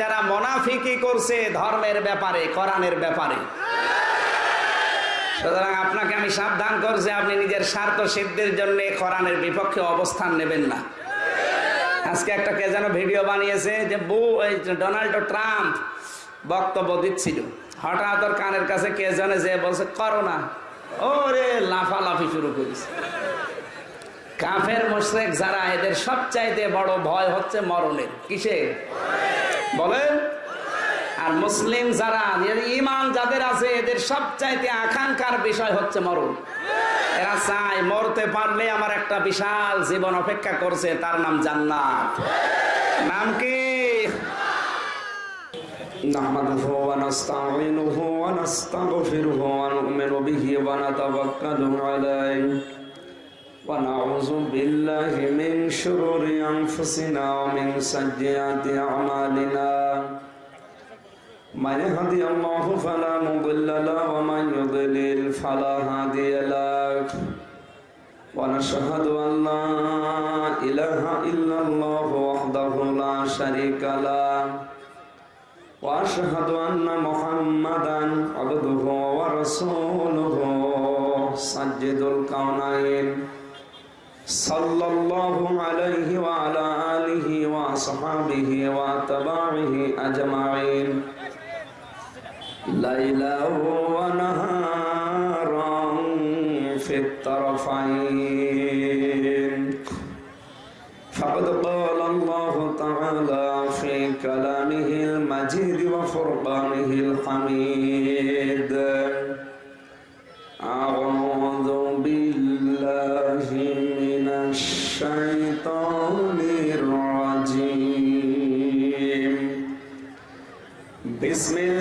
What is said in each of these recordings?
যারা মোনাফিকি করছে ধর্মের ব্যাপারে, কোরআনের ব্যাপারে। সুতরাং আপনাকে আমি সাবধান করছি, আপনি নিজের স্বার্থ সিদ্ধির জন্য কোরআনের বিপক্ষে অবস্থান নেবেন না। আজকে একটা কে যেন ভিডিও বানিয়েছে যে বু ডোনাল্ড ট্রাম্প বক্তব্য দিচ্ছিল। হঠাৎ ওর কানের কাছে কে জানে যে বলছে, করোনা। ওরে লাফালাফি শুরু করেছে। কাফের মোশরেক যারা, এদের সবচাইতে বড় ভয় হচ্ছে মরণের। কিসে বলেন আর মুসলিম যারা ইমান যাদের আছে এদের সবচাইতে আকাঙ্ক্ষার বিষয় হচ্ছে মরণ এরা চায় মরতে পারলে আমার একটা বিশাল জীবন অপেক্ষা করছে তার নাম জান্নাত নাম কি نحمده ونستعينه ونستغفره ونؤمن به ونتوكل عليه ونعوذ بالله من شرور أنفسنا ومن سيئات أعمالنا من يهدي الله فلا مضل له ومن يضلل فلا هادي له ونشهد أن لا إله إلا الله وحده لا شريك له وأشهد أن محمدا عبده ورسوله سجد الكونين صلى الله عليه وعلى آله وأصحابه وأتباعه أجمعين. ليلا ونهارا في الطرفين. فقد قال الله تعالى في كلامه المجيد وفرقانه الحميد. इसमें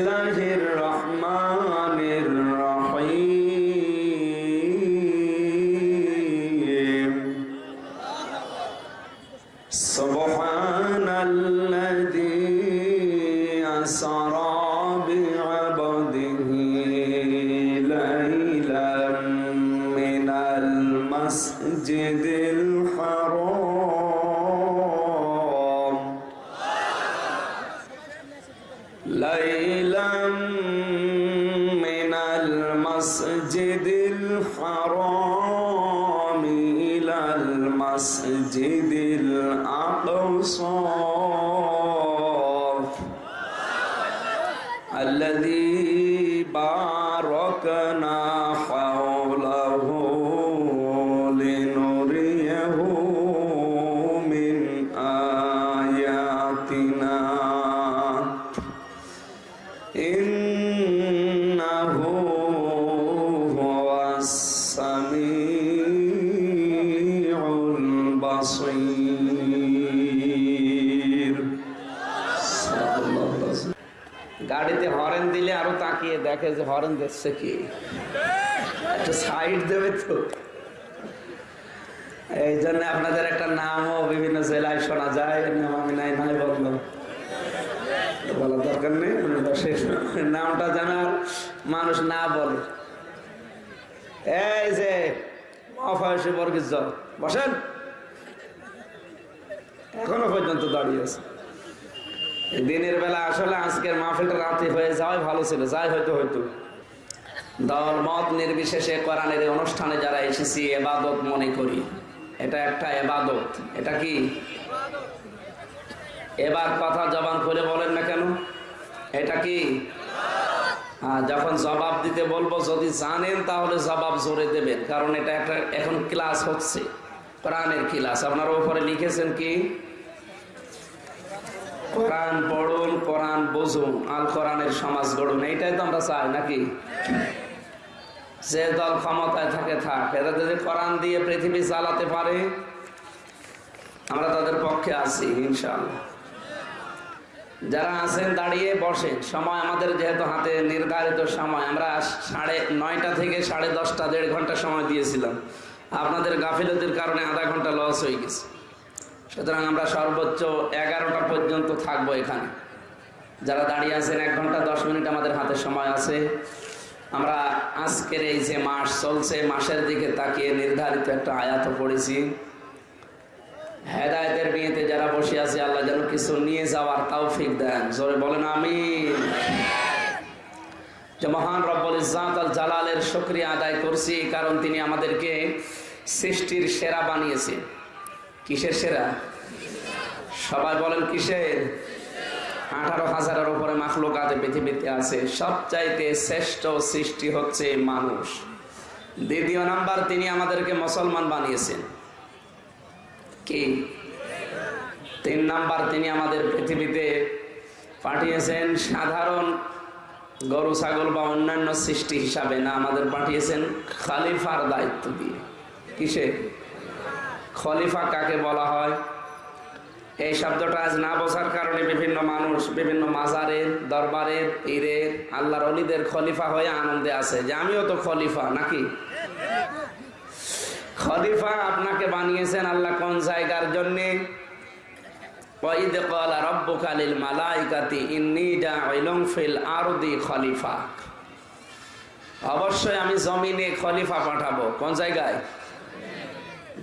কি? একটু সাইড দেবে তো। এই জন্য আপনাদের একটা নামও বিভিন্ন জেলায় শোনা যায় নাম আমি নাই নাই বললাম বলার দরকার নেই নামটা যেন আর মানুষ না বলে। এই যে, মহাফয়সী বসেন। এখনও পর্যন্ত দাঁড়িয়ে আছে। দিনের বেলা আসলে আজকের মাহফিলটা রাতে হয়ে যাওয়াই ভালো ছিল, যাই হয়তো হয়তো। দল মত নির্বিশেষে কোরআনের অনুষ্ঠানে যারা এসেছি এবাদত মনে করি। এটা একটা এবাদত। এটা কি? এবার কথা জবান করে বলেন না কেন? এটা কি? হ্যাঁ যখন জবাব দিতে বলব, যদি জানেন তাহলে জবাব জোরে দেবেন, কারণ এটা একটা এখন ক্লাস হচ্ছে। কোরআনের ক্লাস। আপনারা উপরে লিখেছেন কি? কোরআন পড়ুন, কোরআন বুঝুন, আল কোরআনের সমাজ গড়ুন। এইটাই তো আমরা চাই, নাকি? যে দল ক্ষমতায় থাকে, থাক। এরা যদি কোরআন দিয়ে পৃথিবী চালাতে পারে, আমরা তাদের পক্ষে আছি, ইনশাআল্লাহ। যারা আছেন, দাঁড়িয়ে বসেন। সময় আমাদের যেহেতু হাতে, নির্ধারিত সময়। আমরা সাড়ে নয়টা থেকে সাড়ে দশটা, দেড় ঘণ্টা সময় দিয়েছিলাম। আপনাদের গাফিলতির কারণে আধা ঘণ্টা লস হয়ে গেছে। সুতরাং আমরা সর্বোচ্চ এগারোটা পর্যন্ত থাকব এখানে। যারা দাঁড়িয়ে আছেন, এক ঘণ্টা, দশ মিনিট আমাদের হাতে সময় আছে। আমরা আজকের এই যে মাস চলছে, মাসের দিকে তাকিয়ে নির্ধারিত একটা আয়াত পড়েছি। হেদায়তের বিয়েতে যারা বসে আছে, আল্লাহ যেন কিছু নিয়ে যাওয়ার তৌফিক দেন। জোরে বলেন আমি যে মহান রব্বুল ইজ্জাত আল জালালের শুকরিয়া আদায় করছি, কারণ তিনি আমাদেরকে সৃষ্টির সেরা বানিয়েছে কিসের সেরা? সবাই বলেন কিসের? আঠারো হাজারের উপরে মাখলুকাতে পৃথিবীতে আছে। সবচাইতে শ্রেষ্ঠ সৃষ্টি হচ্ছে মানুষ। দ্বিতীয় নাম্বার, তিনি আমাদেরকে মুসলমান বানিয়েছেন। কি? তিন নাম্বার, তিনি আমাদের পৃথিবীতে পাঠিয়েছেন সাধারণ গরু, ছাগল বা অন্যান্য সৃষ্টি হিসাবে না, আমাদের পাঠিয়েছেন খালিফার দায়িত্ব দিয়ে। কিসে? খলিফা কাকে বলা হয়? এই শব্দটা আজ না বোঝার কারণে বিভিন্ন মানুষ, বিভিন্ন মাজারের দরবারের পীরের আল্লাহর অলিদের খলিফা হয়ে আনন্দে আছে যে আমিও তো খলিফা নাকি? খলিফা আপনাকে বানিয়েছেন আল্লাহ কোন জায়গার জন্যে?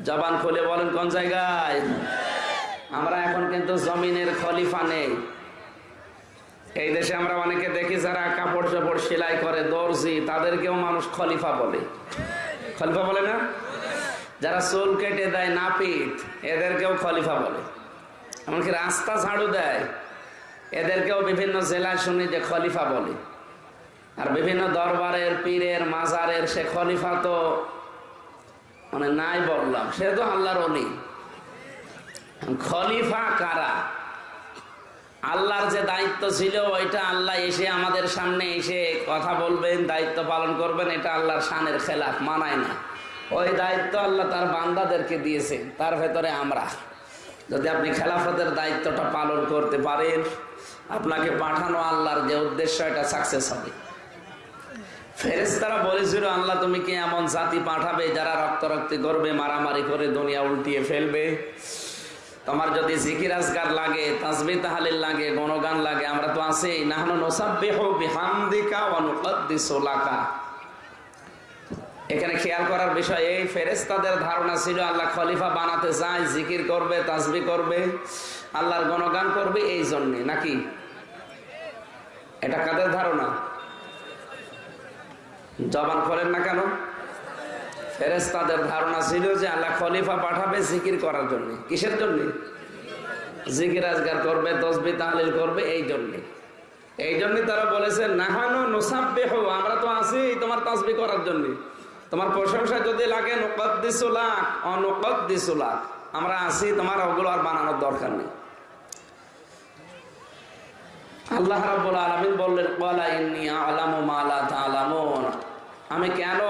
জবান খুলে বলেন কোন জায়গায়? আমরা এখন কিন্তু জমিনের খলিফা নেই। এই দেশে আমরা অনেকে দেখি যারা কাপড় চাপড় সেলাই করে, দর্জি, তাদেরকেও মানুষ খলিফা বলে। খলিফা বলে না? যারা চুল কেটে দেয় নাপিত, এদেরকেও খলিফা বলে। এমনকি রাস্তা ঝাড়ু দেয়, এদেরকেও বিভিন্ন জেলায় শুনি যে খলিফা বলে। আর বিভিন্ন দরবারের পীরের, মাজারের সে খলিফা তো মানে নাই বললাম, সে তো আল্লাহর অলি। খলিফা কারা? আল্লাহর যে দায়িত্ব ছিল, ওইটা আল্লাহ এসে আমাদের সামনে এসে কথা বলবেন, দায়িত্ব পালন করবেন, এটা আল্লাহর শানের খেলাফ, মানায় না। ওই দায়িত্ব আল্লাহ তার বান্দাদেরকে দিয়েছে, তার ভেতরে আমরা। যদি আপনি খেলাফতের দায়িত্বটা পালন করতে পারেন, আপনাকে পাঠানো আল্লাহর যে উদ্দেশ্য, এটা সাকসেস হবে। ফেরেস্তারা বলেছিল, আল্লাহ, তুমি কি এমন জাতি পাঠাবে যারা রক্তারক্তি করবে, মারামারি করে দুনিয়া উল্টিয়ে ফেলবে? তোমার যদি জিকির আজগার লাগে তাসবি তাহালিল লাগে, গণগান লাগে, আমরা তো আছি। নাহনু নসাব্বিহু বিহামদিকা ওয়া নুকদ্দিসু লাকা। এখানে খেয়াল করার বিষয় এই ফেরেস্তাদের ধারণা ছিল আল্লাহ খলিফা বানাতে চায় জিকির করবে তাসবি করবে, আল্লাহর গণগান করবে এই জন্যে, নাকি? এটা কাদের ধারণা? জবান করেন না কেন? ফেরেস্তাদের ধারণা ছিল যে আল্লাহ খলিফা পাঠাবে জিকির করার জন্য। কিসের জন্য? জিকির আজগার করবে তসবি তাহলিল করবে, এই জন্যে। এই জন্যই তারা বলেছে, নাহানো নোসাব্বে হো আমরা তো আছি তোমার তাসবি করার জন্য। তোমার প্রশংসা যদি লাগে নকদ্দিসুলাক অনকদ্দিসুলাক আমরা আছি তোমার ওগুলো আর বানানোর দরকার নেই। আল্লাহ রাব্বুল আলামিন বললেন আমি কেন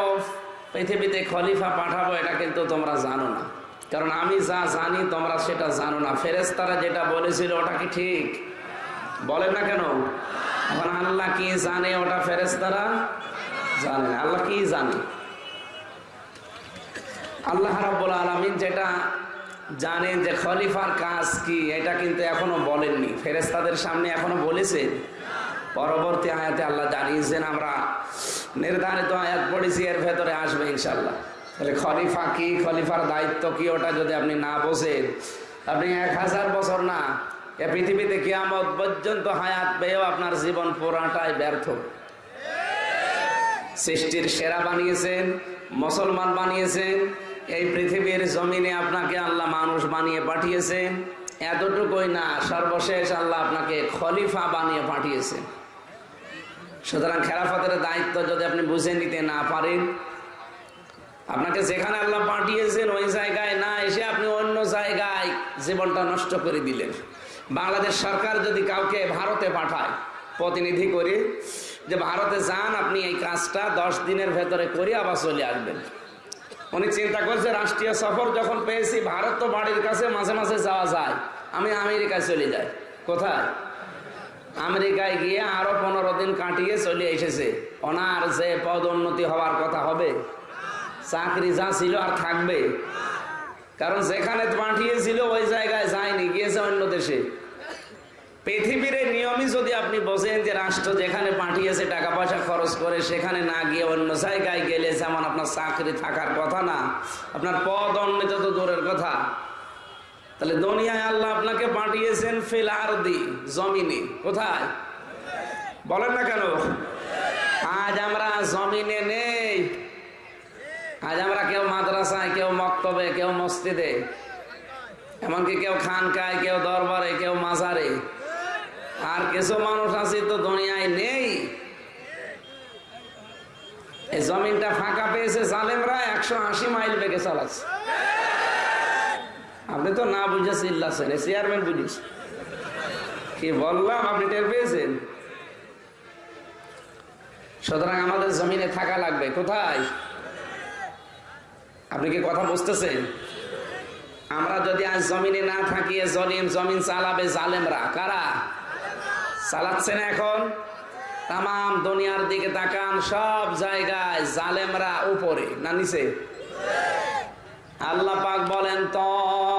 পৃথিবীতে খলিফা পাঠাবো, এটা কিন্তু তোমরা জানো না। কারণ আমি যা জানি, তোমরা সেটা জানো না। ফেরেশতারা যেটা বলেছিল, ওটা কি ঠিক? বলেন না কেন? এখন আল্লাহ কি জানে, ওটা ফেরেশতারা জানে আল্লাহ কি জানে? আল্লাহ রাব্বুল আলামিন যেটা জানেন যে খলিফার কাজ কি, এটা কিন্তু এখনও বলেননি। ফেরেস্তাদের সামনে এখনও বলেছেন। পরবর্তী আয়াতে আল্লাহ জানিয়েছেন, আমরা নির্ধারিত আয়াত পড়েছি, এর ভেতরে আসবে ইনশাল্লাহ তাহলে খলিফা কি, খলিফার দায়িত্ব কি, ওটা যদি আপনি না বোঝেন, আপনি এক হাজার বছর না, এ পৃথিবীতে কিয়ামত পর্যন্ত হায়াত পেয়েও আপনার জীবন পুরাটাই ব্যর্থ। সৃষ্টির সেরা বানিয়েছেন, মুসলমান বানিয়েছেন, এই পৃথিবীর জমিনে আপনাকে আল্লাহ মানুষ বানিয়ে পাঠিয়েছেন, এতটুকুই না, সর্বশেষ আল্লাহ আপনাকে খলিফা বানিয়ে পাঠিয়েছেন। সুতরাং খেলাফতের দায়িত্ব যদি আপনি বুঝে নিতে না পারেন, আপনাকে যেখানে আল্লাহ পাঠিয়েছেন ওই জায়গায় না এসে আপনি অন্য জায়গায় জীবনটা নষ্ট করে দিলেন। বাংলাদেশ সরকার যদি কাউকে ভারতে পাঠায়, প্রতিনিধি করে যে ভারতে যান আপনি এই কাজটা, দশ দিনের ভেতরে করে আবার চলে আসবেন। উনি চিন্তা করছে, রাষ্ট্রীয় সফর যখন পেয়েছি, ভারত তো বাড়ির কাছে মাঝে মাঝে যাওয়া যায়, আমি আমেরিকায় চলে যাই। কোথায়? আমেরিকায় গিয়ে আরও পনেরো দিন কাটিয়ে চলে এসেছে। ওনার যে পদোন্নতি হওয়ার কথা হবে, চাকরি যা ছিল আর থাকবে। কারণ যেখানে পাঠিয়েছিল ওই জায়গায় যায়নি, গিয়েছে অন্য দেশে। পৃথিবীর নিয়মই যদি আপনি বোঝেন যে রাষ্ট্র যেখানে পাঠিয়েছে টাকা পয়সা খরচ করে, সেখানে না গিয়ে অন্য জায়গায় গেলে যেমন আপনার চাকরি থাকার কথা না, আপনার পদ উন্নীত তো দূরের কথা। তাহলে দুনিয়ায় আল্লাহ আপনাকে পাঠিয়েছেন ফিল জমিনে। কোথায়? বলেন না কেন? আজ আমরা জমিনে নেই। আজ আমরা কেউ মাদ্রাসায়, কেউ মক্তবে, কেউ মসজিদে, এমনকি কেউ খানকায়, কেউ দরবারে, কেউ মাজারে। আর কিছু মানুষ আছে তো দুনিয়ায় নেই। এই জমিনটা ফাঁকা পেয়েছে জালেমরা, একশো আশি মাইল বেগে চালাচ্ছে। আপনি তো না বুঝে চিল্লাছেন চেয়ারম্যান বুঝিস কি বললাম, আপনি টের পেয়েছেন? সুতরাং আমাদের জমিনে থাকা লাগবে। কোথায়? আপনি কি কথা বুঝতেছেন? আমরা যদি আজ জমিনে না থাকি জলিম জমিন চালাবে জালেমরা। কারা? চালাচ্ছে না এখন? তাম দুনিয়ার দিকে তাকান, সব জায়গায় জালেমরা উপরে না নিচে? আল্লাহ পাক বলেন তহা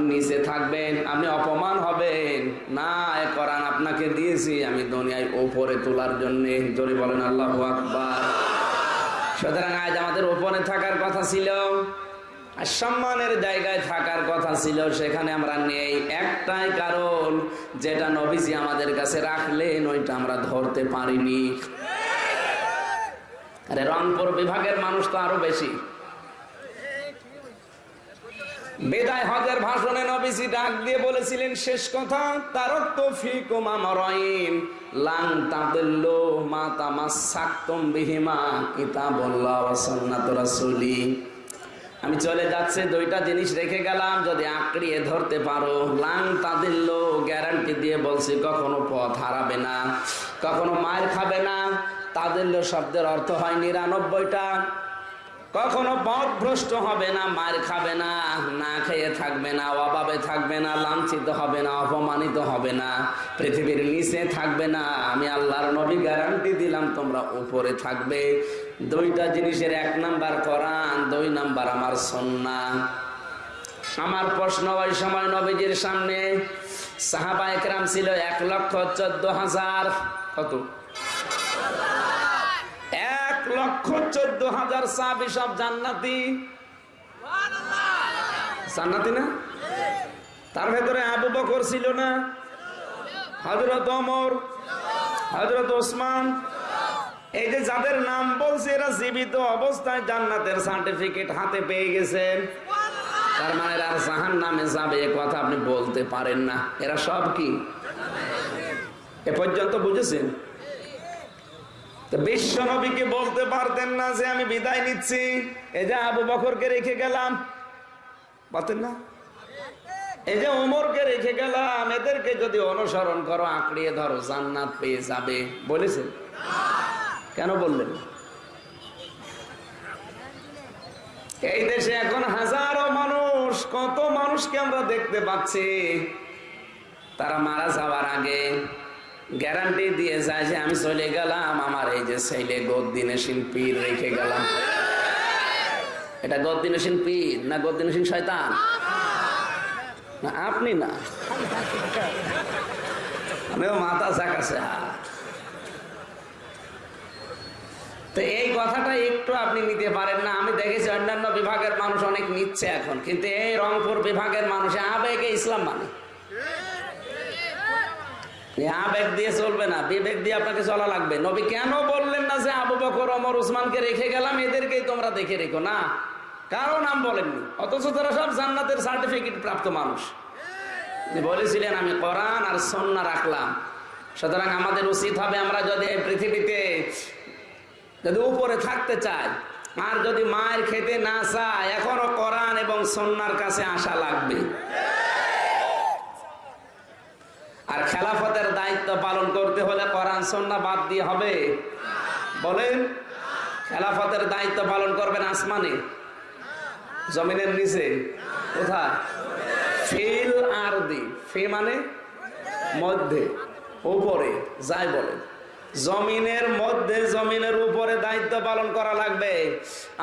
নিচে থাকবেন, আপনি অপমান হবেন। না, এ কোরআন আপনাকে দিয়েছি আমি দুনিয়ায় ওপরে তোলার জন্য। আল্লাহ আকবার। সুতরাং আজ আমাদের ওপরে থাকার কথা ছিল। সম্মানের জায়গায় থাকার কথা ছিল, সেখানে আমরা নেই। একটাই কারণ, যেটা নবীজি আমাদের কাছে রাখলেন, ওইটা আমরা ধরতে পারিনি। আরে রংপুর বিভাগের মানুষ তো আরও বেশি। বেদায় হজের ভাষণে নবীজি ডাক দিয়ে বলেছিলেন, শেষ কথা তারক তো ফিকুমা মরাইন, লাং তাদুল্লু মা তামাসাকতুম বিহিমা কিতাবুল্লাহ ওয়া সুন্নাতুর রাসূলি। আমি চলে যাচ্ছে, দুইটা জিনিস রেখে গেলাম, যদি আঁকড়িয়ে ধরতে পারো। লাং তাদের লোক গ্যারান্টি দিয়ে বলছি, কখনো পথ হারাবে না, কখনো মায়ের খাবে না। তাদের শব্দের অর্থ হয় নিরানব্বইটা। কখনো পথ ভ্রষ্ট হবে না, মার খাবে না না খেয়ে থাকবে না, অভাবে থাকবে না, লাঞ্ছিত হবে না, অপমানিত হবে না, পৃথিবীর নিচে থাকবে না। আমি আল্লাহর নবী গ্যারান্টি দিলাম, তোমরা উপরে থাকবে। দুইটা জিনিসের এক নাম্বার কোরআন, দুই নাম্বার আমার সন্না আমার প্রশ্ন ওই সময় নবীজির সামনে, সাহাবা একরাম ছিল এক লক্ষ চোদ্দ হাজার, কত? এক লক্ষ হাজার সাহাবি সব জান্নাতি। জান্নাতি না? তার ভেতরে আবু বকর ছিল না। হজরত অমর হজরত ওসমান। এই যে যাদের নাম বলছে এরা জীবিত অবস্থায় জান্নাতের সার্টিফিকেট হাতে পেয়ে গেছেন। তার মানে এরা জাহান নামে যাবে এ কথা আপনি বলতে পারেন না। এরা সব কি? এ পর্যন্ত বুঝেছেন? বিশ্ব নবীকে বলতে পারতেন না যে আমি বিদায় নিচ্ছি। এই যে আবু বকরকে রেখে গেলাম। পারতেন না? এই যে উমরকে রেখে গেলাম। এদেরকে যদি অনুসরণ করো, আঁকড়িয়ে ধরো, জান্নাত পেয়ে যাবে। কেন বললেন? এই দেশে এখন হাজারো মানুষ, কত মানুষকে আমরা দেখতে পাচ্ছি। তারা মারা যাওয়ার আগে গ্যারান্টি দিয়ে যায় যে আমি চলে গেলাম, আমার এই যে ছেলে গদ্দিনেশীন পীর রেখে গেলাম। এটা গদ্দিনেশীন পীর না গদ্দিনেশীন শয়তান? না, আপনি না। আমিও মাথা হাত। তো এই কথাটা একটু আপনি নিতে পারেন না, আমি দেখেছি অন্যান্য বিভাগের মানুষ অনেক নিচ্ছে এখন, কিন্তু এই রংপুর বিভাগের মানুষ আবেগে ইসলাম মানে। আবেগ দিয়ে চলবে না, বিবেক দিয়ে আপনাকে চলা লাগবে। নবী কেন বললেন না যে আবু বকর অমর উসমানকে রেখে গেলাম? এদেরকেই তোমরা দেখে রেখো। না, কারও নাম বলেননি। অথচ তারা সব জান্নাতের সার্টিফিকেট প্রাপ্ত মানুষ। বলেছিলেন, আমি কোরআন আর সন্না রাখলাম। সুতরাং আমাদের উচিত হবে আমরা যদি এই পৃথিবীতে যদি উপরে থাকতে চাই, আর যদি মায়ের খেতে না চায়, এখনও কোরআন এবং সন্ন্যার কাছে আসা লাগবে। আর খেলাফতের দায়িত্ব পালন করতে হলে কোরআন সন্না বাদ দিয়ে হবে। বলেন, খেলাফতের দায়িত্ব পালন করবেন আসমানে, জমিনের নিচে, কোথায়? ফিল আর দি, ফি মানে মধ্যে, উপরে, যাই বলে জমিনের মধ্যে, জমিনের উপরে দায়িত্ব পালন করা লাগবে।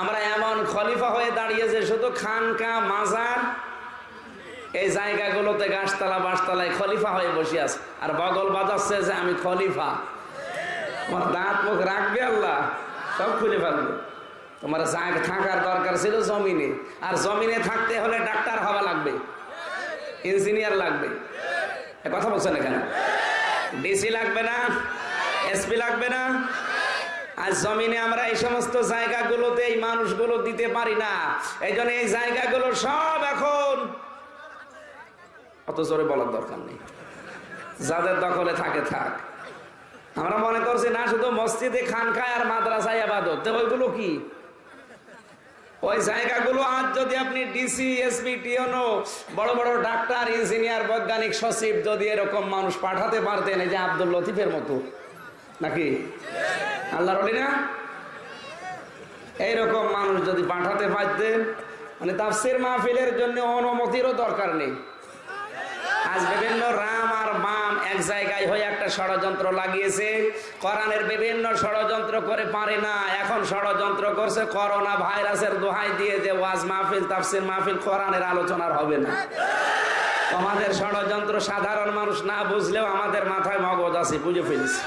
আমরা এমন খলিফা হয়ে দাঁড়িয়েছে শুধু খানকা মাজার এই জায়গাগুলোতে গাছতলা বাসতলায় খলিফা হয়ে বসে আছে। আর বগল বাজাচ্ছে যে আমি খলিফা। তোমার দাঁত, মুখ রাখবে আল্লাহ, সব খুলে ফেলবে। তোমার জায়গা থাকার দরকার ছিল জমিনে। আর জমিনে থাকতে হলে ডাক্তার হওয়া লাগবে, ইঞ্জিনিয়ার লাগবে। কথা বলছেন এখানে? ডিসি লাগবে না? এসপি লাগবে না? আর জমিনে আমরা এই সমস্ত জায়গাগুলোতে এই মানুষগুলো দিতে পারি না। এই জন্য এই জায়গাগুলো সব এখন অত জোরে বলার দরকার নেই। যাদের দখলে থাকে, থাক। আমরা মনে করছি, না, শুধু মসজিদে খানখায় আর মাদ্রাসায় আবাদত। ওইগুলো কি? ওই জায়গাগুলো আজ যদি আপনি ডিসি এসপি টিওনো বড় বড় ডাক্তার, ইঞ্জিনিয়ার, বৈজ্ঞানিক, সচিব যদি এরকম মানুষ পাঠাতে পারতেন, এই যে আব্দুল লতিফের মতো, নাকি? আল্লাহর অলি না? এইরকম মানুষ যদি পাঠাতে পারতেন মানে তাফসির মাহফিলের জন্য অনুমতিরও দরকার নেই। আজ বিভিন্ন রাম আর বাম এক জায়গায় হয়ে একটা ষড়যন্ত্র লাগিয়েছে। কোরআনের বিভিন্ন ষড়যন্ত্র করে পারে না। এখন ষড়যন্ত্র করছে, করোনা ভাইরাসের দোহাই দিয়ে যে ওয়াজ মাহফিল, তাফসির মাহফিল কোরআনের আলোচনার হবে না। আমাদের ষড়যন্ত্র সাধারণ মানুষ না বুঝলেও আমাদের মাথায় মগজ আছে, বুঝে ফেলছি।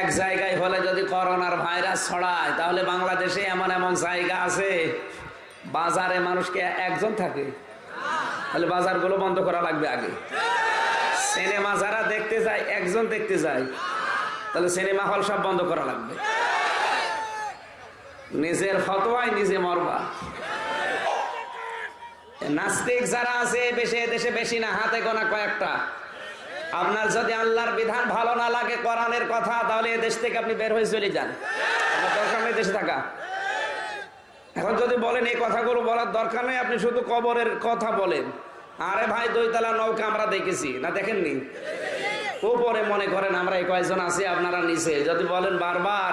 এক জায়গায় হলে যদি করোনার ভাইরাস ছড়ায়, তাহলে বাংলাদেশে এমন এমন জায়গা আছে বাজারে মানুষকে একজন থাকে। তাহলে বাজারগুলো বন্ধ করা লাগবে আগে। সিনেমা যারা দেখতে যায়, একজন দেখতে যায়। তাহলে সিনেমা হল সব বন্ধ করা লাগবে। নিজের ফতোয়ায় নিজে মরবা। নাস্তিক যারা আছে, বেশি দেশে বেশি না, হাতে গোনা কয়েকটা। আপনার যদি আল্লাহর বিধান ভালো না লাগে, কোরআনের কথা, তাহলে এ দেশ থেকে আপনি বের হয়ে চলে যান। দরকার নেই দেশে থাকা। এখন যদি বলেন এই কথাগুলো বলার দরকার নেই, আপনি শুধু কবরের কথা বলেন। আরে ভাই, দুইতলা নৌকা আমরা দেখেছি, না দেখেননি? ওপরে মনে করেন আমরা এই কয়েকজন আছি, আপনারা নিচে। যদি বলেন বারবার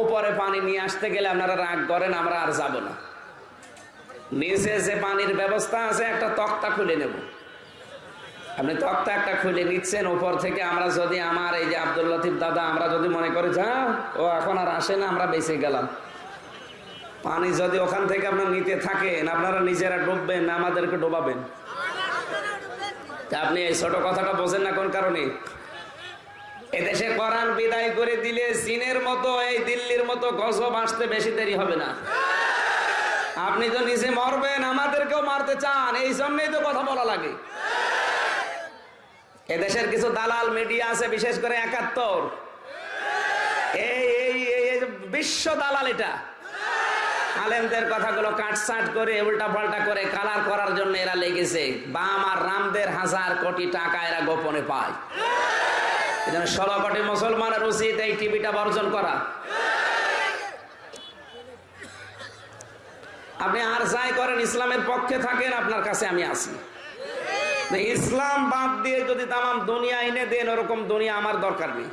ওপরে পানি নিয়ে আসতে গেলে আপনারা রাগ করেন, আমরা আর যাব না। নিচে যে পানির ব্যবস্থা আছে, একটা তক্তা খুলে নেব। আপনি তক্তা একটা খুলে নিচ্ছেন, উপর থেকে আমরা যদি আমার এই যে আব্দুল লতিফ দাদা, আমরা যদি মনে করি, যা, ও এখন আর আসে না, আমরা বেঁচে গেলাম। পানি যদি ওখান থেকে আপনার নিতে থাকেন, আপনারা নিজেরা ডুববেন, আমাদেরকে ডোবাবেন। আপনি এই ছোট কথাটা বোঝেন না কোন কারণে? এদেশে কোরআন বিদায় করে দিলে চীনের মতো, এই দিল্লির মতো গজব আসতে বেশি দেরি হবে না। আপনি তো নিজে মরবেন, আমাদেরকেও মারতে চান, এই জন্যই তো কথা বলা লাগে। এদেশের কিছু দালাল মিডিয়া আছে, বিশেষ করে একাত্তর। এই বিশ্ব দালাল এটা। আলেমদের কথাগুলো কাটসাট করে উল্টা পাল্টা করে কালার করার জন্য এরা লেগেছে। বাম আর রামদের হাজার কোটি টাকা এরা গোপনে পায়। এজন্য ষোলো কোটি মুসলমানের উচিত এই টিভিটা বর্জন করা। আপনি আর যাই করেন, ইসলামের পক্ষে থাকেন, আপনার কাছে আমি আসি ইসলাম বাদ দিয়ে যদি তামাম দুনিয়া এনে দেন, ওরকম দুনিয়া আমার দরকার নেই।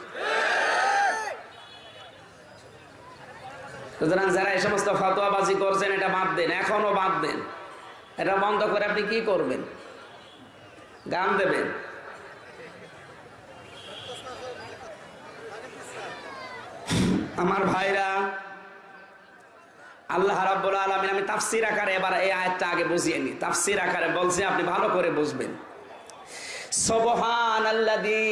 সুতরাং যারা এই সমস্ত ফতোয়াবাজি করছেন, এটা বাদ দেন এখনও বাদ দেন। এটা বন্ধ করে আপনি কি করবেন? গান দেবেন। আমার ভাইরা, আল্লাহ রাব্বুল আলামিন, আমি তাফসীর আকারে এবার এই আয়াতটা আগে বুঝিয়ে নি তাফসীর আকারে বলছি, আপনি ভালো করে বুঝবেন। সুবহানাল্লাযী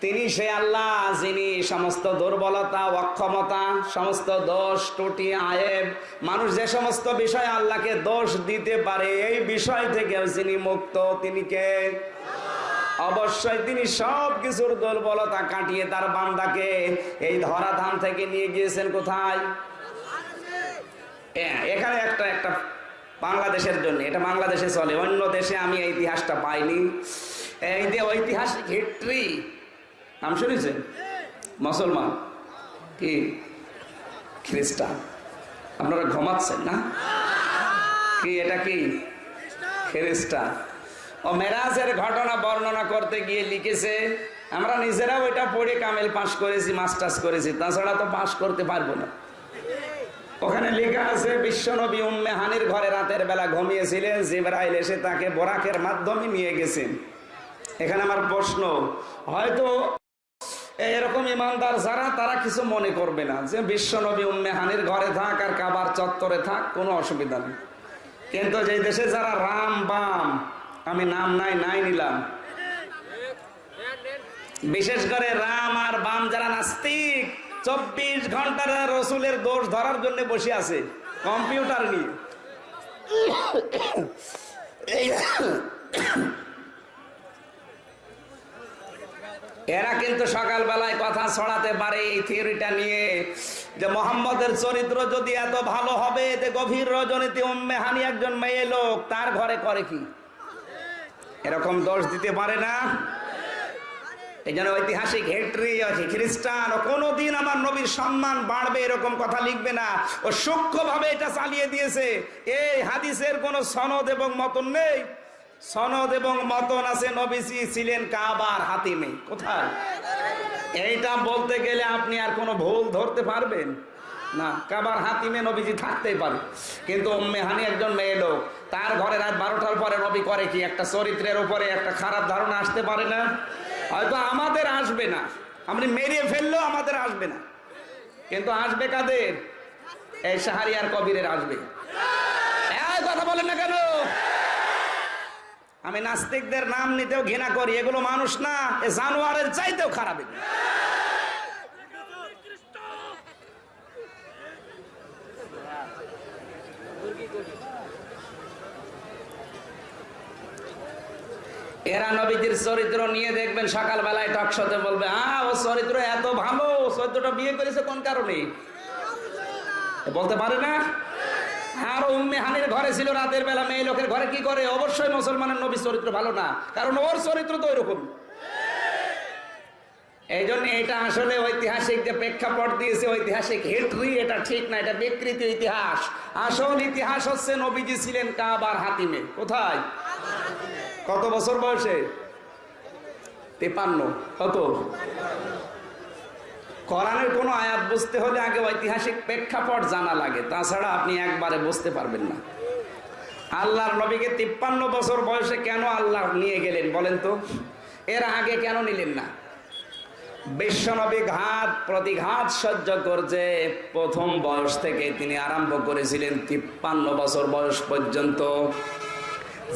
তিনি সে আল্লাহ যিনি সমস্ত দুর্বলতা অক্ষমতা সমস্ত দোষ ত্রুটি আয়েব মানুষ যে সমস্ত বিষয় আল্লাহকে দোষ দিতে পারে এই বিষয় থেকে যিনি মুক্ত তিনি কে? অবশ্যই তিনি সব কিছুর দুর্বলতা কাটিয়ে তার বান্দাকে এই ধরাধাম থেকে নিয়ে গিয়েছেন কোথায়? হ্যাঁ, এখানে একটা একটা বাংলাদেশের জন্য এটা বাংলাদেশে চলে। অন্য দেশে আমি ইতিহাসটা পাইনি। এই যে ঐতিহাসিক হিস্ট্রি নাম শুনেছেন মুসলমান। কি? খ্রিস্টান। আপনারা ঘুমাচ্ছেন না? কি, এটা কি? খ্রিস্টান। ও মেরাজের ঘটনা বর্ণনা করতে গিয়ে লিখেছে, আমরা নিজেরাও এটা পড়ে কামেল পাশ করেছি, মাস্টার্স করেছি, তাছাড়া তো পাশ করতে পারব না। ওখানে লেখা আছে, বিশ্বনবী উম্মে হানির ঘরে রাতের বেলা ঘুমিয়েছিলেন, জিবরাইল এসে তাকে বোরাকের মাধ্যমে নিয়ে গেছেন। এখানে আমার প্রশ্ন, হয়তো এরকম ইমানদার যারা, তারা কিছু মনে করবে না যে বিশ্বনবী উম্মে হানির ঘরে থাক আর কাবার চত্বরে থাক, কোনো অসুবিধা নেই। কিন্তু যে দেশে যারা রাম বাম, আমি নাম নাই নাই নিলাম। বিশেষ করে রাম আর বাম যারা নাস্তিক, চব্বিশ ঘণ্টার রসুলের দোষ ধরার জন্য বসে আছে, কম্পিউটার নিয়ে এই এরা কিন্তু সকালবেলায় কথা ছড়াতে পারে এই থিওরিটা নিয়ে যে মোহাম্মদের চরিত্র যদি এত ভালো হবে, যে গভীর রজনীতি উম্মে হানি একজন মেয়ে লোক, তার ঘরে করে কি? এরকম দোষ দিতে পারে না? এই জন্য ঐতিহাসিক হেট্রি আছে খ্রিস্টান, ও কোনোদিন আমার নবীর সম্মান বাড়বে, এরকম কথা লিখবে না। ও সূক্ষ্মভাবে এটা চালিয়ে দিয়েছে। এই হাদিসের কোনো সনদ এবং মতন নেই। সনদ এবং মতন আছে, নবীজি ছিলেন কাবার হাতিমে। কোথায়? এইটা বলতে গেলে আপনি আর কোনো ভুল ধরতে পারবেন? না, কাবার হাতিমে নবীজি থাকতেই পারে। কিন্তু উম্মে হানি একজন মেয়ে লোক, তার ঘরে রাত বারোটার পরে নবী করে কি, একটা চরিত্রের উপরে একটা খারাপ ধারণা আসতে পারে না? হয়তো আমাদের আসবে না। আপনি মেরে ফেললেও আমাদের আসবে না। কিন্তু আসবে কাদের? এই সাহারিয়ার কবিরের আসবে এই কথা বলেন না কেন আমি নাস্তিকদের নাম নিতেও ঘৃণা করি, এগুলো মানুষ না, এ চাইতেও খারাপ। এরা নবীজির চরিত্র নিয়ে দেখবেন, সকালবেলায় টকশতে বলবে আহ ও চরিত্র এত ভালো, চরিত্রটা বিয়ে করেছে কোন কারণে বলতে পারে না আর উম্মে হানির ঘরে ছিল রাতের বেলা, মেয়ে লোকের ঘরে কি করে? অবশ্যই মুসলমানের নবীর চরিত্র ভালো না, কারণ ওর চরিত্র তো ওইরকম। এই জন্য এটা আসলে ঐতিহাসিক যে প্রেক্ষাপট দিয়েছে, ঐতিহাসিক হিস্ট্রি এটা ঠিক না, এটা বিকৃত ইতিহাস। আসল ইতিহাস হচ্ছে নবীজি ছিলেন কাবার হাতিমে। কোথায়? কত বছর বয়সে? তেপান্ন। কত? কোরআনের কোনো আয়াত বুঝতে হলে আগে ঐতিহাসিক প্রেক্ষাপট জানা লাগে। তাছাড়া আপনি একবারে বুঝতে পারবেন না। আল্লাহর নবীকে তিপ্পান্ন বছর বয়সে কেন আল্লাহ নিয়ে গেলেন বলেন তো? এর আগে কেন নিলেন না? বিশ্বনবী ঘাত, প্রতিঘাত সহ্য করছে। প্রথম বয়স থেকে তিনি আরম্ভ করেছিলেন তিপ্পান্ন বছর বয়স পর্যন্ত।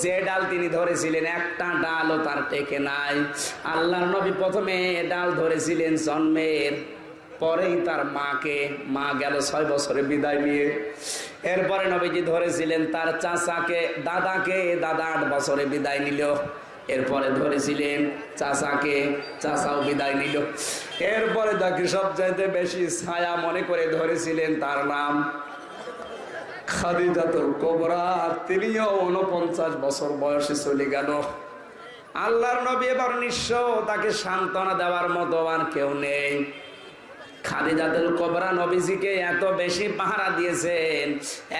যে ডাল তিনি ধরেছিলেন, একটা ডালও তার টেকে নাই। আল্লাহর নবী প্রথমে ডাল ধরেছিলেন জন্মের পরেই তার মাকে, মা গেল ছয় বছরে বিদায় নিয়ে। এরপরে নবীজি ধরেছিলেন তার চাচাকে, দাদাকে, দাদা আট বছরে বিদায় নিল। এরপরে ধরেছিলেন চাচাকে, চাচাও বিদায় নিল। এরপরে তাকে সবচাইতে বেশি ছায়া মনে করে ধরেছিলেন তার নাম কোবরা। তিনিও উনপঞ্চাশ বছর বয়সে চলে গেল। আল্লাহর নবী এবার নিঃস্ব তাকে সান্ত্বনা দেওয়ার মতো আর কেউ নেই। খাদিজাতুল কোবরা নবীজিকে এত বেশি পাহারা দিয়েছেন,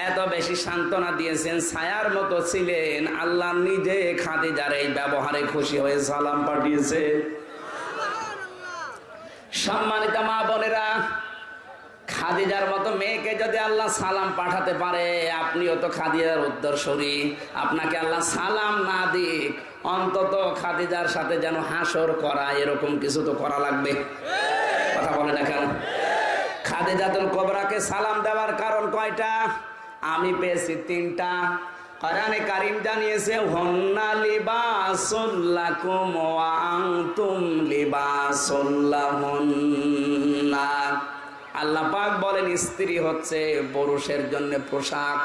এত বেশি সান্ত্বনা দিয়েছেন, ছায়ার মতো ছিলেন, আল্লাহ নিজে খাদিজার এই ব্যবহারে খুশি হয়ে সালাম পাঠিয়েছে। সম্মানিত মা বোনেরা, খাদিজার মতো মেয়েকে যদি আল্লাহ সালাম পাঠাতে পারে, আপনিও তো খাদিজার উত্তরসূরি। আপনাকে আল্লাহ সালাম না দিক, অন্তত খাদিজার সাথে যেন হাসর করা, এরকম কিছু তো করা লাগবে। কথা বলে না কেন? খাদিজাতুল কবরাকে সালাম দেওয়ার কারণ কয়টা? আমি পেয়েছি তিনটা। কারিম জানিয়েছে, হন্না আল্লাহ পাক বলেন, স্ত্রী হচ্ছে পুরুষের জন্য পোশাক।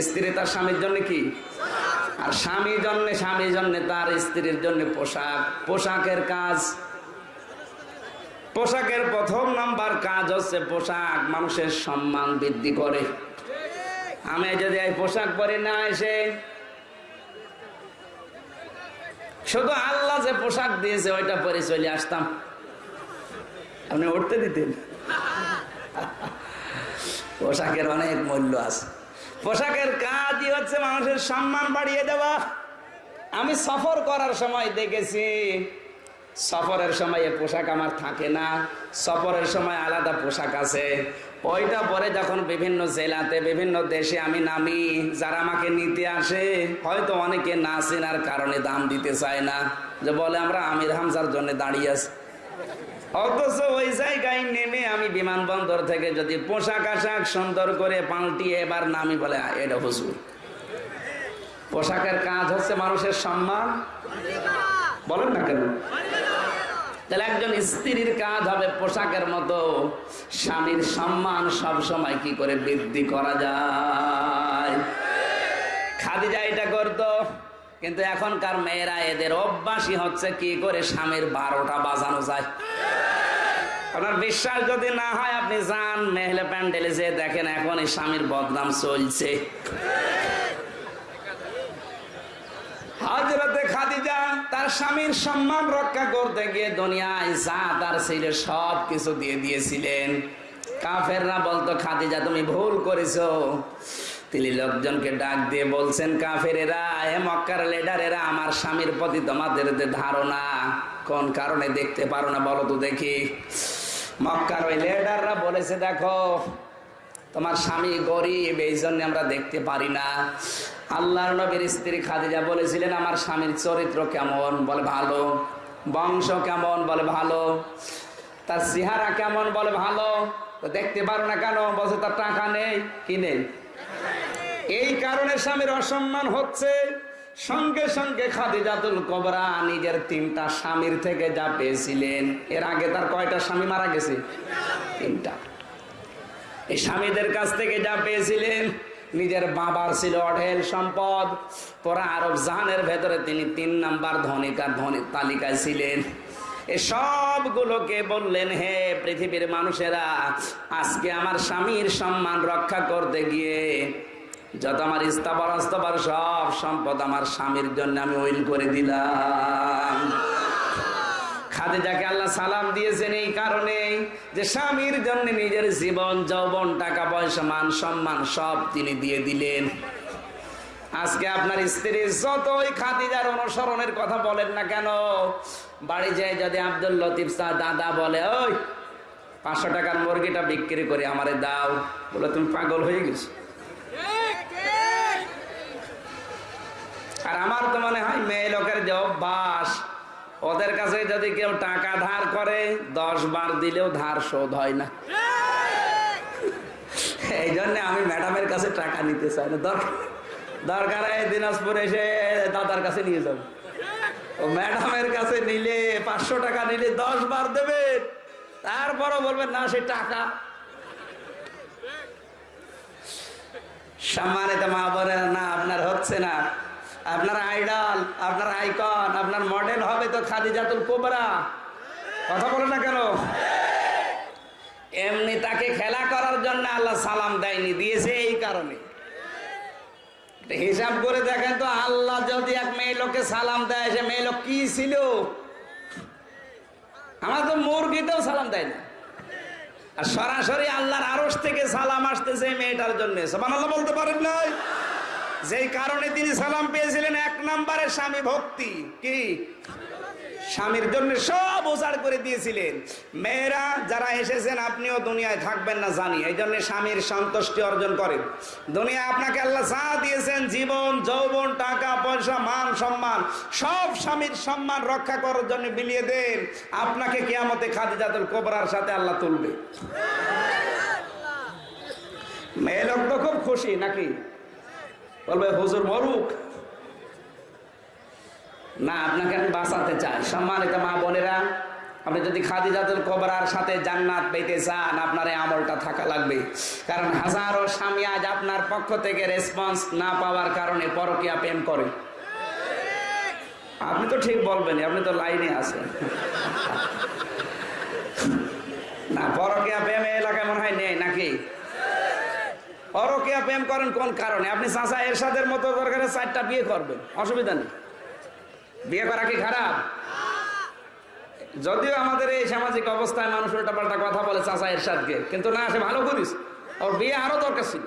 স্ত্রী তার স্বামীর জন্য কি? আর স্বামী জন্য, স্বামীর জন্য তার স্ত্রীর জন্য পোশাক। পোশাকের কাজ পোশাকের প্রথম নাম্বার কাজ হচ্ছে পোশাক, মানুষের সম্মান বৃদ্ধি করে। আমি যদি এই পোশাক পরে না এসে, শুধু আল্লাহ যে পোশাক দিয়েছে, ওইটা পরে চলে আসতাম। আপনি উঠতে দিতেন? পোশাকের অনেক মূল্য আছে। পোশাকের কাজই হচ্ছে মানুষের সম্মান বাড়িয়ে দেওয়া। আমি সফর করার সময় দেখেছি সফরের সময় এ পোশাক আমার থাকে না। সফরের সময় আলাদা পোশাক আছে। ওইটা পরে যখন বিভিন্ন জেলাতে বিভিন্ন দেশে আমি নামি যারা আমাকে নিতে আসে হয়তো অনেকে না চেনার কারণে দাম দিতে চায় না। যে বলে আমরা আমির হামজার জন্য দাঁড়িয়ে আছি। অথচ ওই জায়গায় নেমে আমি বিমানবন্দর থেকে যদি পোশাক আশাক সুন্দর করে পাল্টিয়ে এবার নামি বলে "আ, এটা হুজুর। পোশাকের কাজ হচ্ছে মানুষের সম্মান। বলেন না কেন? তাহলে একজন স্ত্রীর কাজ হবে পোশাকের মতো। স্বামীর সম্মান সব সময় কি করে বৃদ্ধি করা যায়? খাদিজা এটা করতো, কিন্তু এখনকার মেয়েরা এদের অভ্যাসই হচ্ছে কি করে স্বামীর বারোটা বাজানো যায়। আপনার বিশ্বাস যদি না হয়, আপনি যান মেহলে প্যান্ডেলে যে দেখেন এখন এই স্বামীর বদনাম চলছে। হজরতে খাদিজা তার স্বামীর সম্মান রক্ষা করতে গিয়ে দুনিয়ায় যা তার ছিল সব কিছু দিয়ে দিয়েছিলেন। কাফেররা বলতো, খাদিজা, তুমি ভুল করেছ। তিনি লোকজনকে ডাক দিয়ে বলছেন, কাফেরেরা হে মক্কার লিডারেরা আমার স্বামীর প্রতি তোমাদের যে ধারণা, কোন কারণে দেখতে পারো না বলো তো দেখি। মক্কার ওই লেডাররা বলেছে, দেখো তোমার স্বামী গরিব এই জন্য আমরা দেখতে পারি না। আল্লাহর নবীর স্ত্রী খাদিজা বলেছিলেন, আমার স্বামীর চরিত্র কেমন? বলে, ভালো। বংশ কেমন? বলে, ভালো। তার চেহারা কেমন? বলে, ভালো। দেখতে পারো না কেন? বলছে, তার টাকা নেই। কি নেই? এই কারণে স্বামীর অসম্মান হচ্ছে। সঙ্গে সঙ্গে খাদিজাতুল কবরা নিজের তিনটা স্বামীর থেকে যা পেয়েছিলেন, এর আগে তার কয়টা স্বামী মারা গেছে? তিনটা। এই স্বামীদের কাছ থেকে যা পেয়েছিলেন, নিজের বাবার ছিল অঢেল সম্পদ। পরে আরব জাহানের ভেতরে তিনি তিন নাম্বার ধনিকার ধনির তালিকায় ছিলেন। সবগুলোকে বললেন, হে পৃথিবীর মানুষেরা, আজকে আমার স্বামীর সম্মান রক্ষা করতে গিয়ে যত আমার ইস্তাবার আস্তাবার সব সম্পদ আমার স্বামীর জন্য আমি ওইল করে দিলাম। খাদিজাকে আল্লাহ সালাম দিয়েছেন এই কারণে যে স্বামীর জন্য নিজের জীবন, যৌবন, টাকা, পয়সা, মান, সম্মান সব তিনি দিয়ে দিলেন। আজকে আপনার স্ত্রী যতই খাদিজার অনুসরণের কথা বলেন না কেন, বাড়ি যায় যদি আব্দুল লতিফ শাহ দাদা বলে, ওই, পাঁচশো টাকার মুরগিটা বিক্রি করে আমারে দাও। বলে, তুমি পাগল হয়ে গেছো? আর আমার তো মনে হয় মেয়ে লোকের যে অভ্যাস ওদের কাছে যদি কেউ টাকা ধার করে, দশ বার দিলেও ধার শোধ হয় না। এই জন্য আমি ম্যাডামের কাছে টাকা নিতে চাই না। দরকার দরকার এসে দাদার কাছে নিয়ে যাব। ম্যাডামের কাছে নিলে, পাঁচশো টাকা নিলে দশ বার দেবে। তারপরও বলবেন না, সে টাকা। সম্মানিত মা না, আপনার হচ্ছে না। আপনার আইডল, আপনার আইকন, আপনার মডেল হবে তো খাদিজাতুল কোবরা। কথা বলে না কেন? এমনি তাকে খেলা করার জন্য আল্লাহ সালাম দেয়নি, দিয়েছে এই কারণে। হিসাব করে দেখেন তো, আল্লাহ যদি এক মেয়ে লোককে সালাম দেয়, সে মেয়ে লোক কি ছিল? আমার তো মুরগিতেও সালাম দেয় না। আর সরাসরি আল্লাহর আরস থেকে সালাম আসতেছে মেয়েটার জন্য। সবান আল্লাহ বলতে পারেন নাই? যেই কারণে তিনি সালাম পেয়েছিলেন, এক নম্বরে স্বামী ভক্তি। কি? স্বামীর জন্য সব উজাড় করে দিয়েছিলেন। মেয়েরা যারা এসেছেন, আপনিও দুনিয়ায় থাকবেন না জানি। এই জন্য স্বামীর সন্তুষ্টি অর্জন করেন। দুনিয়া আপনাকে আল্লাহ যা দিয়েছেন, জীবন, যৌবন, টাকা, পয়সা, মান, সম্মান, সব স্বামীর সম্মান রক্ষা করার জন্য বিলিয়ে দেন। আপনাকে কিয়ামতে খাদিজাতুল কোবরার সাথে আল্লাহ তুলবে। মেয়ে লোক তো খুব খুশি, নাকি? বলবে হুজুর মরুক। না, আপনাকে আমি বাঁচাতে চাই। সম্মানিত মা বোনেরা, আপনি যদি কবরার সাথে জান্নাত পেতে চান, আপনার এই আমলটা থাকা লাগবে। কারণ হাজারো স্বামী আজ আপনার পক্ষ থেকে রেসপন্স না পাওয়ার কারণে পরকিয়া প্রেম করে। আপনি তো ঠিক বলবেন আপনি তো লাইনে আছেন। না, পরকিয়া প্রেম এই এলাকায় মনে হয় নেই নাকি পরকিয়া প্রেম করেন কোন কারণে? আপনি চাচা এরশাদের মতো দরকারে চারটা বিয়ে করবেন। অসুবিধা নেই। বিয়ে করা কি খারাপ? যদিও আমাদের এই সামাজিক অবস্থায় মানুষ উল্টা পাল্টা কথা বলে চাচা এরশাদকে, কিন্তু না, সে ভালো করিস ওর বিয়ে আরও দরকার ছিল।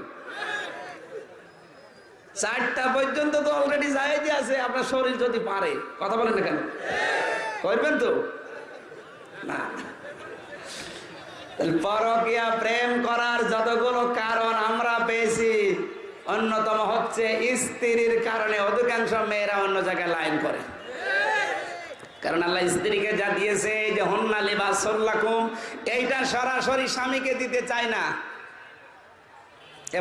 চারটা পর্যন্ত তো অলরেডি যাই আছে আপনার শরীর যদি পারে। কথা বলেন না কেন? করবেন তো না পরকিয়া প্রেম করার যতগুলো কারণ আমরা পেয়েছি, অন্যতম হচ্ছে স্ত্রীর কারণে অধিকাংশ মেয়েরা অন্য জায়গায় লাইন করে। কারণ আল্লাহ স্ত্রীকে যা দিয়েছে, এই যে, হন্না লিবাস সল্লাকুম এইটা সরাসরি স্বামীকে দিতে চায় না।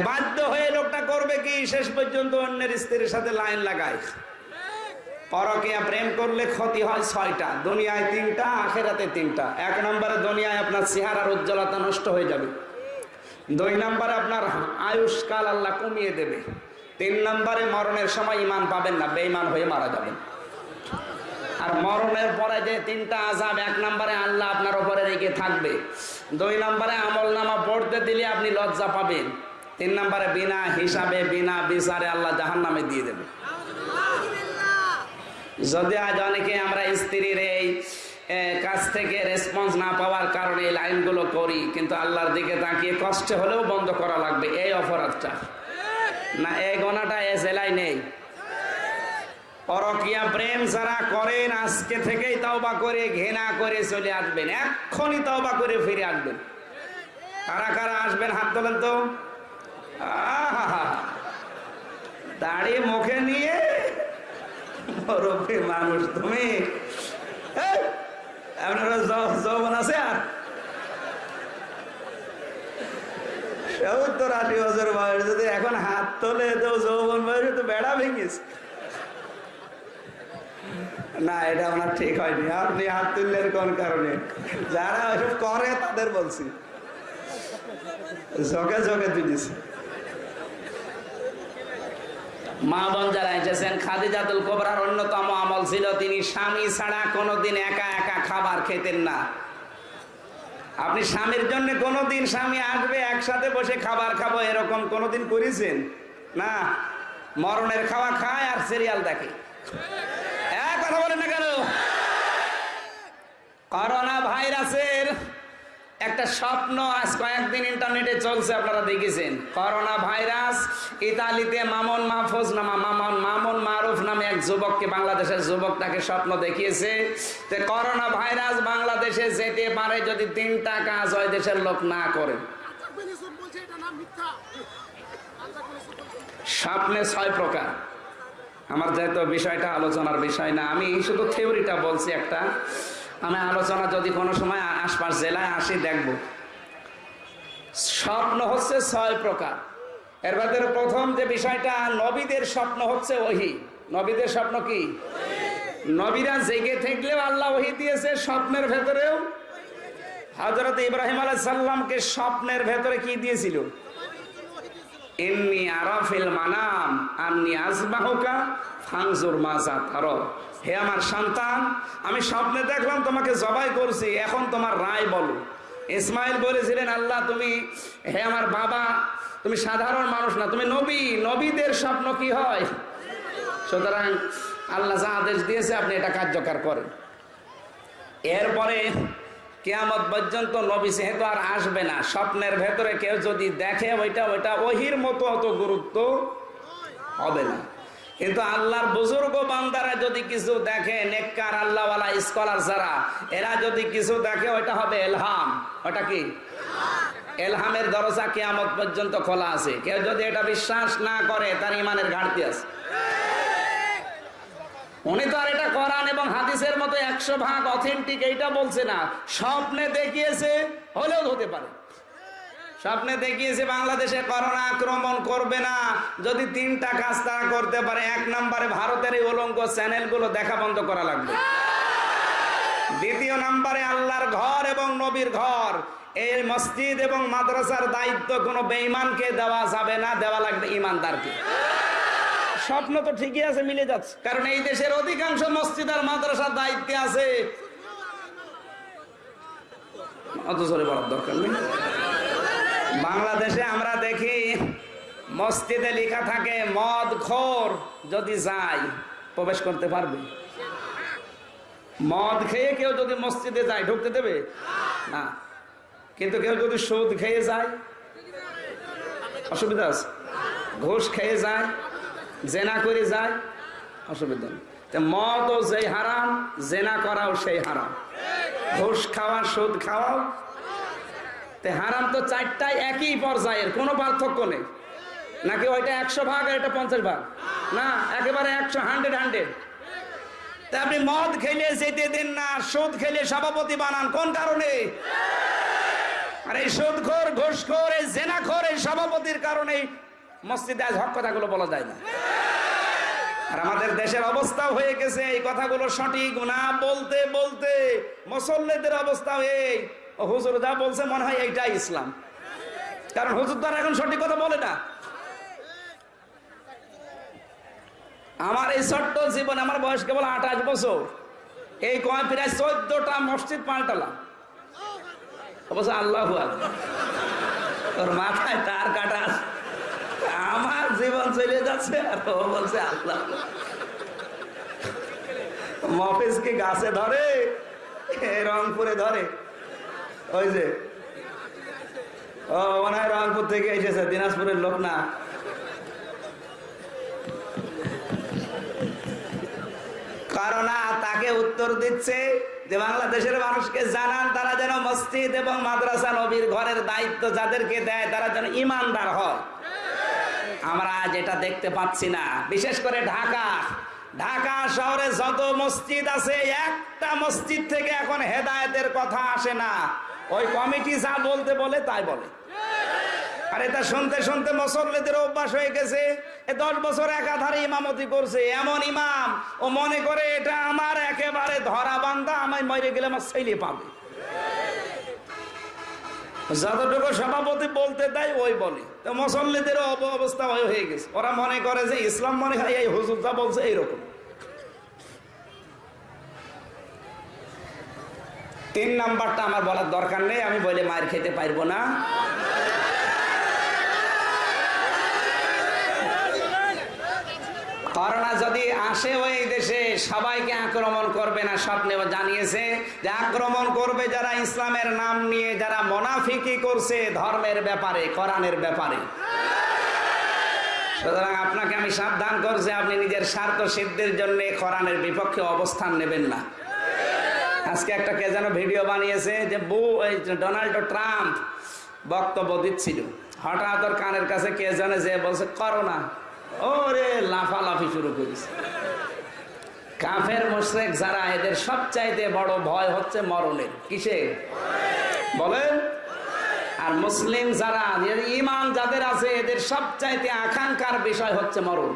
বাধ্য হয়ে লোকটা করবে কি? শেষ পর্যন্ত অন্যের স্ত্রীর সাথে লাইন লাগায়। পরকিয়া প্রেম করলে ক্ষতি হয় ছয়টা, দুনিয়ায় তিনটা, আখেরাতে তিনটা। এক নম্বরে দুনিয়ায় আপনার চেহারার উজ্জ্বলতা নষ্ট হয়ে যাবে। দুই নম্বরে আপনার আয়ুষ্কাল আল্লাহ কমিয়ে দেবে। তিন নম্বরে মরণের সময় ইমান পাবেন না, বেঈমান হয়ে মারা যাবেন। আর মরণের পরে যে তিনটা আজাব এক নম্বরে আল্লাহ আপনার উপরে রেখে থাকবে। দুই নম্বরে আমল নামা পড়তে দিলে আপনি লজ্জা পাবেন। তিন নম্বরে বিনা হিসাবে, বিনা বিচারে আল্লাহ জাহান নামে দিয়ে দেবে। যদি আজ অনেকে আমরা স্ত্রীর এই কাছ থেকে রেসপন্স না পাওয়ার কারণে এই লাইনগুলো করি, কিন্তু আল্লাহর দিকে তাকিয়ে কষ্টে হলেও বন্ধ করা লাগবে, এই অপরাধটা। না, এই গোনাটা এ জেলায় নেই। পরকিয়া প্রেম যারা করেন, আজকে থেকেই তওবা করে, ঘৃণা করে চলে আসবেন। এক্ষুনি তওবা করে ফিরে আসবেন। কারা কারা আসবেন? হাত তোলেন তো। আহা দাড়ি মুখে নিয়ে মানুষ, তুমি? যৌবন আছে আর? বছর বয়স, যদি এখন হাত তোলে, তো যৌবন তো বেড়া ভেঙেছে। না, এটা আমার ঠিক হয়নি। আপনি হাত তুললেন কোন কারণে? যারা করে তাদের বলছি। ঝকে ঝকে তুলেছি। মা বোন যারা এসেছেন, খাদিজাতুল কোবরার অন্যতম আমল ছিল, তিনি স্বামী ছাড়া কোনোদিন একা একা খাবার খেতেন না। আপনি স্বামীর জন্য কোনোদিন স্বামী আসবে, একসাথে বসে খাবার খাব, এরকম কোনোদিন করেছেন? না। মরণের খাওয়া খায় আর সিরিয়াল দেখে। কথা বলেন না কেন? করোনা ভাইরাসের একটা স্বপ্ন আজ কয়েকদিন ইন্টারনেটে চলছে, আপনারা দেখেছেন। করোনা ভাইরাস, ইতালিতে মামুন মাহফুজ নামা, মামুন মামুন মারুফ নামে এক যুবককে, বাংলাদেশের যুবকটাকে স্বপ্ন দেখিয়েছে। যে করোনা ভাইরাস বাংলাদেশে যেতে পারে যদি তিনটা কাজ ওই দেশের লোক না করে। স্বপ্নে ছয় প্রকার। আমার যেহেতু বিষয়টা আলোচনার বিষয় না, আমি শুধু থিওরিটা বলছি একটা। আমি আলোচনা যদি কোনো সময় আশপাশ জেলায় আসি, দেখব। স্বপ্ন হচ্ছে ছয় প্রকার। এর ভেতরে প্রথম যে বিষয়টা, নবীদের স্বপ্ন হচ্ছে ওহি। নবীদের স্বপ্ন কি? নবীরা জেগে থাকলেও আল্লাহ ওহি দিয়েছে স্বপ্নের ভেতরেও। হজরত ইব্রাহিম আলাইহিস সাল্লামকে স্বপ্নের ভেতরে কি দিয়েছিল? এমনি আরাফিল মানাম, আন্নি আজবাহুকা ফাংজুর মাজা হে আমার সন্তান, আমি স্বপ্নে দেখলাম তোমাকে জবাই করছি, এখন তোমার রায় বলো। ইসমাইল বলেছিলেন, আল্লাহ, তুমি হে আমার বাবা, তুমি সাধারণ মানুষ না, তুমি নবী, নবীদের স্বপ্ন কি হয়? সুতরাং আল্লাহ যা আদেশ দিয়েছে, আপনি এটা কার্যকর করেন। এরপরে কেয়ামত পর্যন্ত নবী যেহেতু আর আসবে না, স্বপ্নের ভেতরে কেউ যদি দেখে, ওইটা ওইটা ওহির মতো অত গুরুত্ব হবে না। কিন্তু আল্লাহর বুজুর্গ বান্দারা যদি কিছু দেখে, নেককার আল্লাহওয়ালা স্কলার যারা, এরা যদি কিছু দেখে, ওইটা হবে এলহাম। ওটা কি? এলহামের দরজা কেয়ামত পর্যন্ত খোলা আছে। কেউ যদি এটা বিশ্বাস না করে, তার ইমানের ঘাটতি আছে। উনি তো আর এটা কোরআন এবং হাদিসের মতো একশো ভাগ অথেন্টিক এইটা বলছে না। স্বপ্নে দেখিয়েছে, হলেও হতে পারে। স্বপ্নে দেখিয়েছে বাংলাদেশে করোনা আক্রমণ করবে না। যদি তিনটা কাজ তারা করতে পারে, এক নম্বরে ভারতের এই অলঙ্ক চ্যানেলগুলো দেখা বন্ধ করা লাগবে। দ্বিতীয় নম্বরে আল্লাহর ঘর এবং নবীর ঘর। এই মসজিদ এবং মাদ্রাসার দায়িত্ব কোনো বেঈমানকে দেওয়া যাবে না, দেওয়া লাগবে ইমানদারকে স্বপ্ন তো ঠিকই আছে, মিলে যাচ্ছে। কারণ এই দেশের অধিকাংশ মসজিদ আর মাদ্রাসার দায়িত্বে আছে। অত জোরে বলার দরকার নেই। বাংলাদেশে আমরা দেখি মসজিদে লেখা থাকে, মদ খোর যদি যায়, প্রবেশ করতে পারবে। মদ খেয়ে কেউ যদি মসজিদে যায়, ঢুকতে দেবে? না। কিন্তু কেউ যদি সুদ খেয়ে যায়, অসুবিধা আছে। ঘুষ খেয়ে যায়, জেনা করে যায়, অসুবিধা নেই। মদও যেই হারাম, জেনা করাও সেই হারাম। ঘুষ খাওয়া, সুদ খাওয়াও তে হারাম তো চারটায় একই পর্যায়ের, কোনো পার্থক্য নেই। নাকি ওইটা একশো ভাগ আর এটা পঞ্চাশ ভাগ? না, একেবারে একশো হান্ড্রেড হান্ড্রেড তা আপনি মদ খেলে যেতে দিন না, সুদ খেলে সভাপতি বানান, কোন কারণে? আর এই সুদখোর, ঘুষখোর, এই জেনাখোর, এই সভাপতির কারণে মসজিদে আজ হক কথাগুলো বলা যায় না। আর আমাদের দেশের অবস্থা হয়ে গেছে, এই কথাগুলো সঠিক না বলতে বলতে মুসল্লিদের অবস্থা ও হুজুর যা বলছে মনে হয় এইটাই ইসলাম। কারণ হুজুর আর এখন সঠিক কথা বলে না। আমার এই ছোট্ট জীবন আমার বয়স কেবল আঠাশ বছর। এই কয় প্রায় চোদ্দটা মসজিদ পাল্টালাম। অবশ্য আল্লাহ তোর মাথায় তার কাটা আমার জীবন চলে যাচ্ছে আর ও বলছে আল্লাহ। মফিজ কি গাছে ধরে? রংপুরে ধরে। ওই যে, ও রংপুর থেকে এসেছে, দিনাজপুরের লোক না। তাকে উত্তর দিচ্ছে যে বাংলাদেশের মানুষকে জানান, তারা যেন মসজিদ এবং মাদ্রাসা নবীর ঘরের দায়িত্ব যাদেরকে দেয়, তারা যেন ইমানদার হয়। আমরা এটা দেখতে পাচ্ছি না, বিশেষ করে ঢাকা। ঢাকা শহরে যত মসজিদ আছে, একটা মসজিদ থেকে এখন হেদায়েতের কথা আসে না। ওই কমিটি যা বলতে বলে, তাই বলে। আর এটা শুনতে শুনতে মুসল্লিদের অভ্যাস হয়ে গেছে। এ দশ বছর একাধারে ইমামতি করছে। এমন ইমাম, ও মনে করে এটা আমার একেবারে ধরা বান্ধা আমায় মরে গেলে আমার ছেলে পাবে। যতটুকু সভাপতি বলতে দেয়, ওই বলে। তো মুসল্লিদের অব- অবস্থা হয়ে গেছে। ওরা মনে করে যে ইসলাম মনে হয় এই হুজুর যা বলছে এইরকম। তিন নাম্বারটা আমার বলার দরকার নেই, আমি বলে মায়ের খেতে পারব না। করোনা যদি আসে ওই দেশে, সবাইকে আক্রমণ করবে না স্বপ্নে জানিয়েছে যে আক্রমণ করবে যারা ইসলামের নাম নিয়ে, যারা মোনাফিকি করছে ধর্মের ব্যাপারে, কোরআনের ব্যাপারে। সুতরাং আপনাকে আমি সাবধান করছি, আপনি নিজের স্বার্থ সিদ্ধির জন্য কোরআনের বিপক্ষে অবস্থান নেবেন না। আজকে একটা কে যেন ভিডিও বানিয়েছে যে বউ ডোনাল্ড ট্রাম্প বক্তব্য দিচ্ছিল। হঠাৎ ওর কানের কাছে কে জানে যে বলছে, করোনা। ওরে লাফালাফি শুরু করেছে। কাফের মোশরেক যারা, এদের সবচাইতে বড় ভয় হচ্ছে মরণের। কিসে বলেন। আর মুসলিম যারা ইমান যাদের আছে, এদের সবচাইতে আকাঙ্ক্ষার বিষয় হচ্ছে মরণ।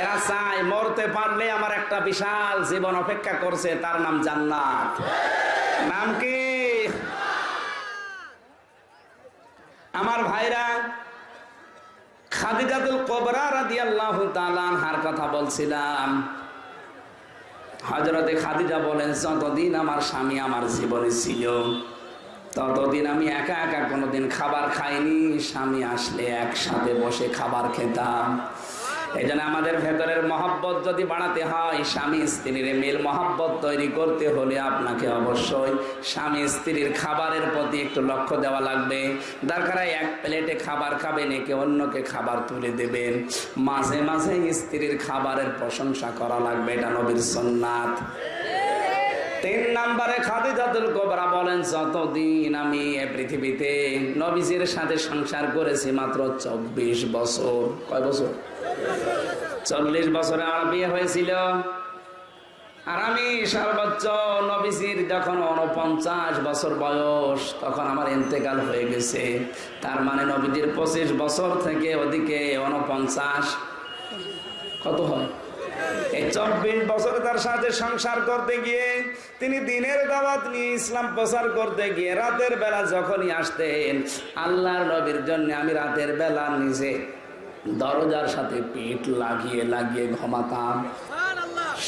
এরা চায় মরতে পারলে আমার একটা বিশাল জীবন অপেক্ষা করছে, তার নাম জান্নাত। নাম কি? আমার ভাইরা, খাদিজাতুল কথা বলছিলাম। হযরতে খাদিজা বলেন, যতদিন আমার স্বামী আমার জীবনে ছিল ততদিন আমি একা একা কোনোদিন খাবার খাইনি। স্বামী আসলে একসাথে বসে খাবার খেতাম। এই জন্য আমাদের ভেতরের মহাব্বত যদি বাড়াতে হয়, স্বামী স্ত্রীর মিল মহাব্বত তৈরি করতে হলে আপনাকে অবশ্যই স্বামী স্ত্রীর খাবারের প্রতি একটু লক্ষ্য দেওয়া লাগবে। দরকার এক প্লেটে খাবার খাবেন, একে অন্যকে খাবার তুলে দেবেন। মাঝে মাঝে স্ত্রীর খাবারের প্রশংসা করা লাগবে, এটা নবীর সন্ন্যাত তিন নম্বরে খাদিজাতুল কোবরা বলেন, যতদিন আমি এ পৃথিবীতে নবীজির সাথে সংসার করেছি মাত্র চব্বিশ বছর। কয় বছর? চল্লিশ বছরে আমার বিয়ে হয়েছিল। আর আমি সর্বোচ্চ নবীজির যখন উনপঞ্চাশ বছর বয়স, তখন আমার ইন্তেকাল হয়ে গেছে। তার মানে নবীজির পঁচিশ বছর থেকে ওদিকে উনপঞ্চাশ কত হয়? এই চব্বিশ বছর তার সাথে সংসার করতে গিয়ে তিনি দিনের দাওয়াত নিয়ে ইসলাম প্রচার করতে গিয়ে রাতের বেলা যখনই আসতেন আল্লাহর নবীর জন্য আমি রাতের বেলা নিজে দরজার সাথে লাগিয়ে লাগিয়ে ঘুমাতাম।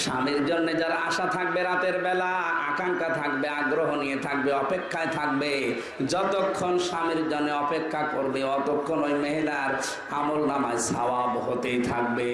স্বামীর জন্য যারা আশা থাকবে রাতের বেলা আকাঙ্ক্ষা থাকবে আগ্রহ নিয়ে থাকবে অপেক্ষায় থাকবে যতক্ষণ স্বামীর জন্য অপেক্ষা করবে অতক্ষণ ওই মহিলার আমল নামায় সওয়াব হতেই থাকবে।